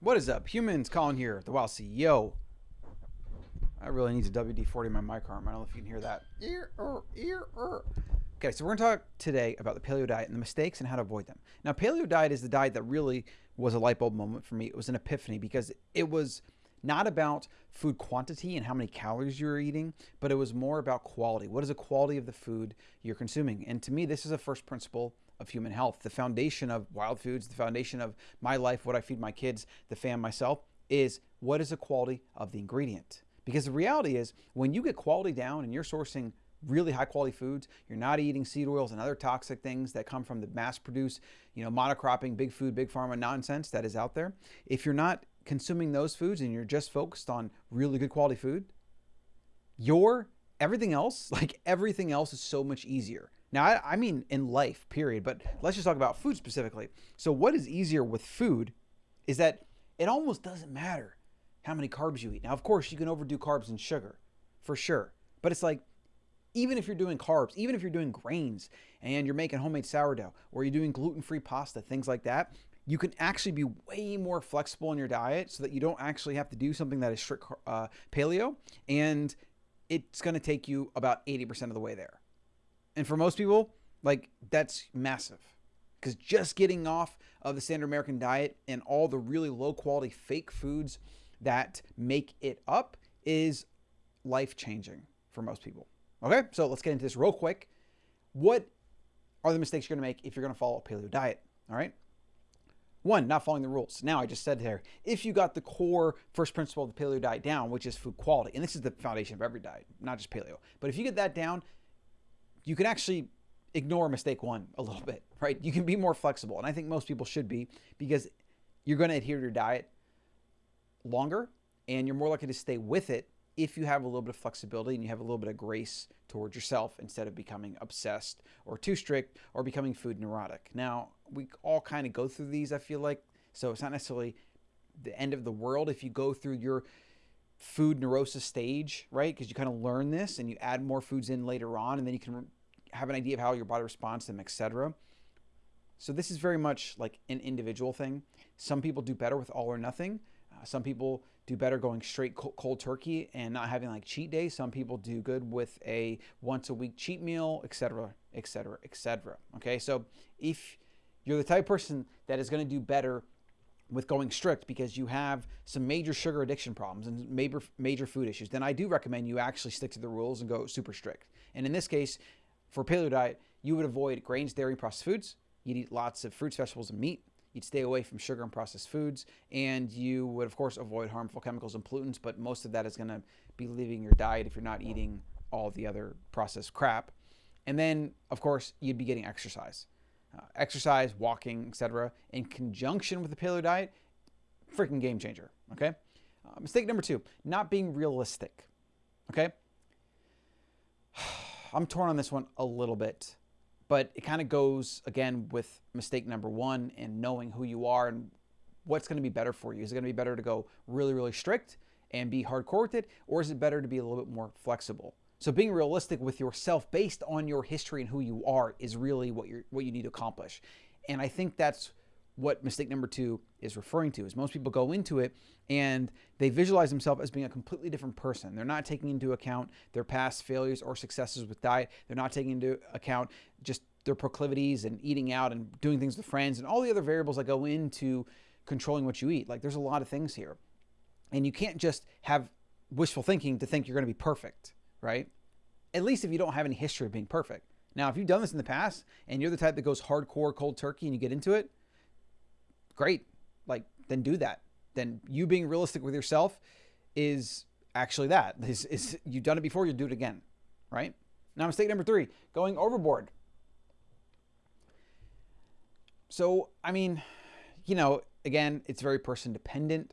What is up, humans? Colin here, the Wild CEO. I really need to WD-40 my mic arm. I don't know if you can hear that. Ear, er, ear, er. Okay, so we're to talk today about the paleo diet and the mistakes and how to avoid them. Now, paleo diet is the diet that really was a light bulb moment for me. It was an epiphany because it was not about food quantity and how many calories you're eating, but it was more about quality. What is the quality of the food you're consuming? And to me, this is a first principle of human health. The foundation of wild foods, the foundation of my life, what I feed my kids, the fam, myself, is what is the quality of the ingredient? Because the reality is, when you get quality down and you're sourcing really high quality foods, you're not eating seed oils and other toxic things that come from the mass produced, you know, monocropping, big food, big pharma nonsense that is out there. If you're not consuming those foods and you're just focused on really good quality food, your everything else, like everything else is so much easier. Now, I, I, mean in life, period, but let's just talk about food specifically. So, what is easier with food is that it almost doesn't matter how many carbs you eat. Now, of course, you can overdo carbs and sugar for sure, but it's like even if you're doing carbs, even if you're doing grains and you're making homemade sourdough or you're doing gluten free pasta, things like that, you can actually be way more flexible in your diet so that you don't actually have to do something that is strict uh, paleo and it's going to take you about 80% of the way there. And for most people, like that's massive because just getting off of the standard American diet and all the really low quality fake foods that make it up is life changing for most people. Okay, so let's get into this real quick. What are the mistakes you're going to make if you're going to follow a paleo diet? All right. One, not following the rules. Now, I just said there, if you got the core first principle of the paleo diet down, which is food quality, and this is the foundation of every diet, not just paleo, but if you get that down, you can actually ignore mistake one a little bit, right? You can be more flexible. And I think most people should be because you're going to adhere to your diet longer and you're more likely to stay with it if you have a little bit of flexibility and you have a little bit of grace towards yourself instead of becoming obsessed or too strict or becoming food neurotic. Now, we all kind of go through these, I feel like. So it's not necessarily the end of the world if you go through your food neurosis stage, right? Because you kind of learn this and you add more foods in later on and then you can have an idea of how your body responds to them, etc. So this is very much like an individual thing. Some people do better with all or nothing. Uh, some people do better going straight cold turkey and not having like cheat days. Some people do good with a once a week cheat meal, etc., etc., etc. Okay, so if you're the type of person that is going to do better with going strict because you have some major sugar addiction problems and major major food issues, then I do recommend you actually stick to the rules and go super strict. And in this case, for a paleo diet, you would avoid grains, dairy, processed foods. You'd eat lots of fruits, vegetables, and meat. You'd stay away from sugar and processed foods, and you would, of course, avoid harmful chemicals and pollutants, but most of that is going to be leaving your diet if you're not eating all the other processed crap. And then, of course, you'd be getting exercise. Uh, exercise, walking, etc., in conjunction with the paleo diet, freaking game changer. Okay. Uh, mistake number two: not being realistic. Okay. I'm torn on this one a little bit but it kind of goes again with mistake number one and knowing who you are and what's going to be better for you. Is it going to be better to go really, really strict and be hardcore with it, or is it better to be a little bit more flexible? So being realistic with yourself based on your history and who you are is really what you what you need to accomplish. And I think that's what mistake number two is referring to is most people go into it and they visualize themselves as being a completely different person. They're not taking into account their past failures or successes with diet. They're not taking into account just their proclivities and eating out and doing things with friends and all the other variables that go into controlling what you eat. Like there's a lot of things here. And you can't just have wishful thinking to think you're going to be perfect, right? At least if you don't have any history of being perfect. Now, if you've done this in the past and you're the type that goes hardcore cold turkey and you get into it, great. Like, then do that. Then you being realistic with yourself is actually that. Is, is you've done it before, you'll do it again, right? Now, mistake number three, going overboard. So, I mean, you know, again, it's very person dependent.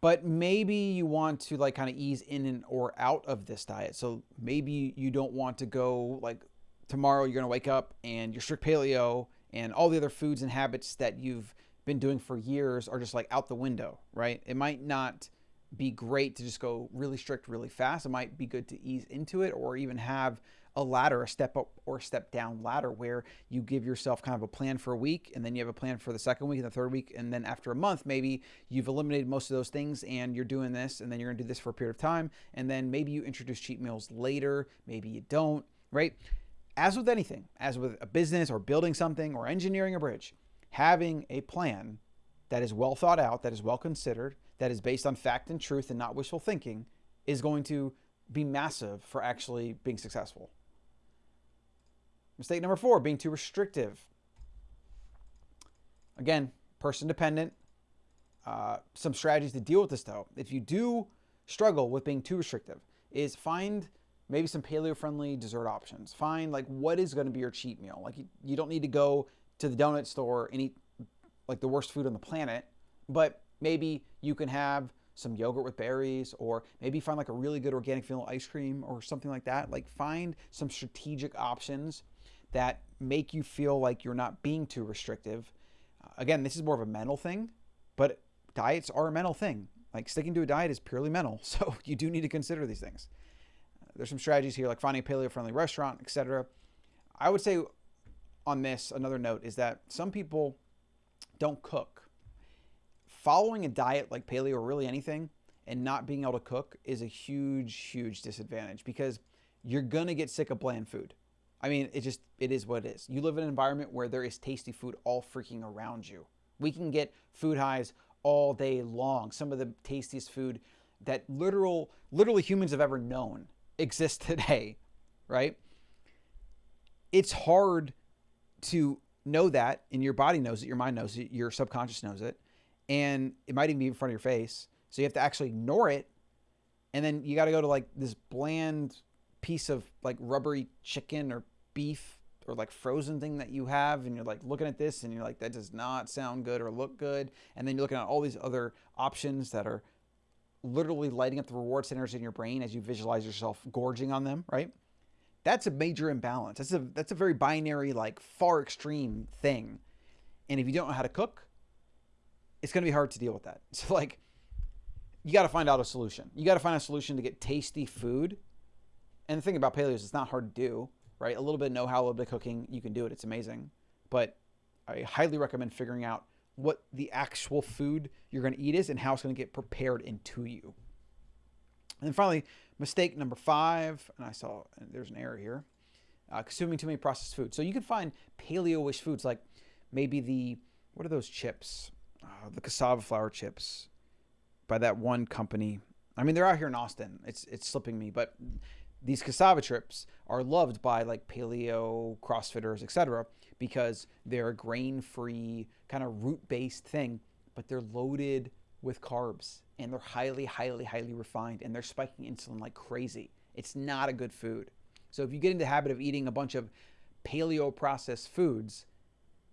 But maybe you want to like kind of ease in and or out of this diet. So maybe you don't want to go like tomorrow you're going to wake up and you're strict paleo and all the other foods and habits that you've been doing for years are just like out the window, right? It might not be great to just go really strict really fast. It might be good to ease into it or even have a ladder, a step up or step down ladder where you give yourself kind of a plan for a week and then you have a plan for the second week and the third week. And then after a month, maybe you've eliminated most of those things and you're doing this and then you're to do this for a period of time. And then maybe you introduce cheat meals later, maybe you don't, right? As with anything, as with a business or building something or engineering a bridge, having a plan that is well thought out, that is well considered, that is based on fact and truth and not wishful thinking is going to be massive for actually being successful. Mistake number four, being too restrictive. Again, person dependent. Uh, some strategies to deal with this though. If you do struggle with being too restrictive, is find maybe some paleo friendly dessert options. Find like what is going to be your cheat meal. Like you, you don't need to go to the donut store and eat like the worst food on the planet, but maybe you can have some yogurt with berries, or maybe find like a really good organic vanilla ice cream or something like that. Like find some strategic options that make you feel like you're not being too restrictive. Uh, again, this is more of a mental thing, but diets are a mental thing. Like sticking to a diet is purely mental, so you do need to consider these things. There's some strategies here, like finding a paleo-friendly restaurant, etc. I would say on this, another note is that some people don't cook following a diet like paleo or really anything and not being able to cook is a huge, huge disadvantage because you're going to get sick of bland food. I mean, it just, it is what it is. You live in an environment where there is tasty food all freaking around you. We can get food highs all day long. Some of the tastiest food that literal, literally humans have ever known exists today, right? It's hard to know that, and your body knows it, your mind knows it, your subconscious knows it and it might even be in front of your face. So you have to actually ignore it. And then you got to go to like this bland piece of like rubbery chicken or beef or like frozen thing that you have. And you're like looking at this and you're like, that does not sound good or look good. And then you're looking at all these other options that are literally lighting up the reward centers in your brain as you visualize yourself gorging on them, right? That's a major imbalance. That's a that's a very binary, like far extreme thing. And if you don't know how to cook, it's going to be hard to deal with that. So like you got to find out a solution. You got to find a solution to get tasty food. And the thing about paleo is it's not hard to do, right? A little bit of know-how, a little bit of cooking, you can do it. It's amazing. But I highly recommend figuring out what the actual food you're going to eat is and how it's going to get prepared into you. And then finally, mistake number five, and I saw there's an error here, uh, consuming too many processed foods. So you can find paleo-ish foods like maybe the, what are those chips? uh, the cassava flour chips by that one company. I mean, they're out here in Austin. It's it's slipping me, but these cassava chips are loved by like paleo crossfitters etc because they're a grain-free kind of root-based thing but they're loaded with carbs and they're highly highly highly refined and they're spiking insulin like crazy. It's not a good food. So if you get into the habit of eating a bunch of paleo processed foods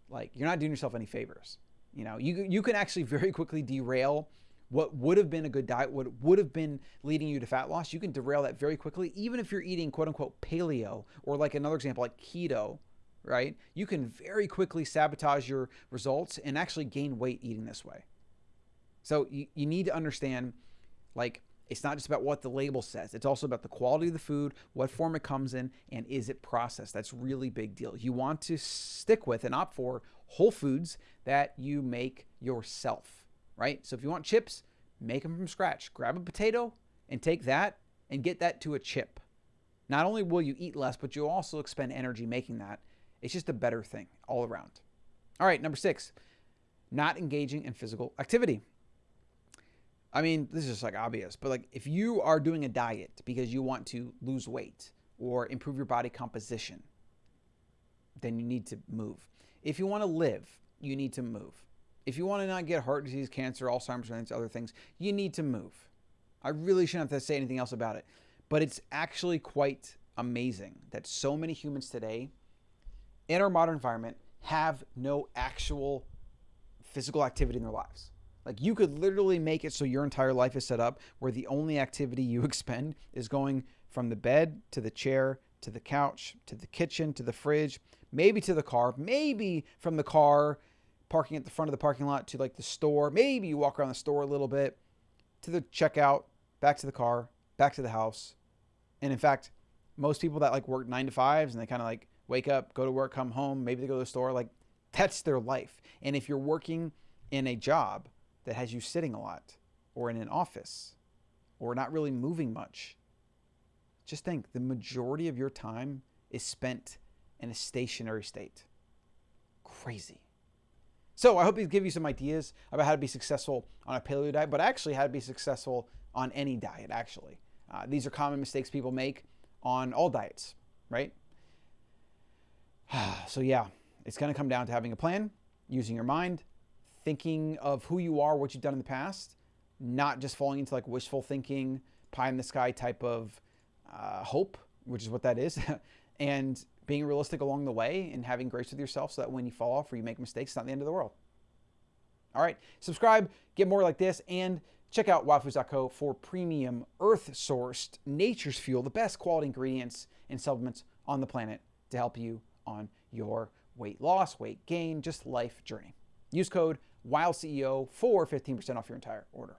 like you're not doing yourself any favors. You know, you, you can actually very quickly derail what would have been a good diet, what would have been leading you to fat loss. You can derail that very quickly, even if you're eating quote unquote paleo or like another example, like keto, right? You can very quickly sabotage your results and actually gain weight eating this way. So you, you need to understand like it's not just about what the label says. It's also about the quality of the food, what form it comes in, and is it processed. That's really big deal. You want to stick with and opt for whole foods that you make yourself, right? So if you want chips, make them from scratch. Grab a potato and take that and get that to a chip. Not only will you eat less, but you'll also expend energy making that. It's just a better thing all around. All right, number six, not engaging in physical activity. I mean, this is just like obvious, but like if you are doing a diet because you want to lose weight or improve your body composition, then you need to move. If you want to live, you need to move. If you want to not get heart disease, cancer, Alzheimer's, and other things, you need to move. I really shouldn't have to say anything else about it. But it's actually quite amazing that so many humans today in our modern environment have no actual physical activity in their lives. Like you could literally make it so your entire life is set up where the only activity you expend is going from the bed to the chair to the couch to the kitchen to the fridge maybe to the car, maybe from the car, parking at the front of the parking lot to like the store. Maybe you walk around the store a little bit to the checkout, back to the car, back to the house. And in fact, most people that like work nine to fives and they kind of like wake up, go to work, come home, maybe they go to the store, like that's their life. And if you're working in a job that has you sitting a lot or in an office or not really moving much, just think the majority of your time is spent in a stationary state. Crazy. So I hope these give you some ideas about how to be successful on a paleo diet, but actually how to be successful on any diet, actually. Uh, these are common mistakes people make on all diets, right? so yeah, it's going to come down to having a plan, using your mind, thinking of who you are, what you've done in the past, not just falling into like wishful thinking, pie in the sky type of uh, hope, which is what that is, and being realistic along the way and having grace with yourself so that when you fall off or you make mistakes, it's not the end of the world. All right, subscribe, get more like this, and check out wildfoods.co for premium earth sourced nature's fuel, the best quality ingredients and supplements on the planet to help you on your weight loss, weight gain, just life journey. Use code WILDCEO for 15% off your entire order.